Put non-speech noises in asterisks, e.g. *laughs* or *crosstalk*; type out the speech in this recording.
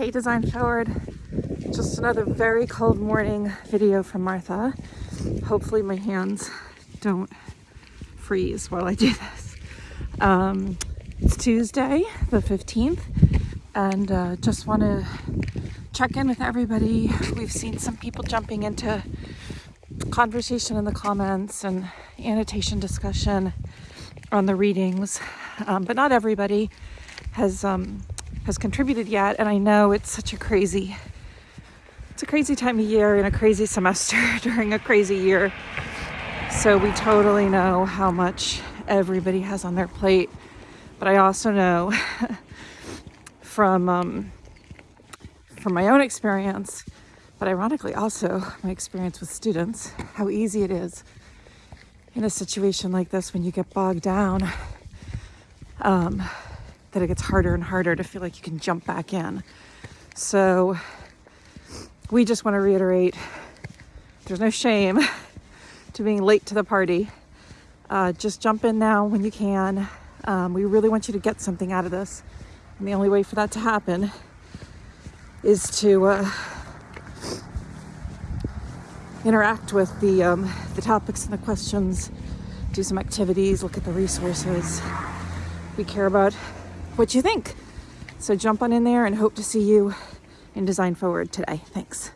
Hey Design Forward, just another very cold morning video from Martha. Hopefully my hands don't freeze while I do this. Um, it's Tuesday, the 15th, and uh, just want to check in with everybody. We've seen some people jumping into conversation in the comments and annotation discussion on the readings, um, but not everybody has um, has contributed yet. And I know it's such a crazy, it's a crazy time of year and a crazy semester *laughs* during a crazy year. So we totally know how much everybody has on their plate. But I also know *laughs* from um, from my own experience, but ironically also my experience with students, how easy it is in a situation like this when you get bogged down um, that it gets harder and harder to feel like you can jump back in. So we just want to reiterate there's no shame *laughs* to being late to the party. Uh, just jump in now when you can. Um, we really want you to get something out of this. And the only way for that to happen is to uh, interact with the, um, the topics and the questions, do some activities, look at the resources. We care about what you think. So jump on in there and hope to see you in Design Forward today. Thanks.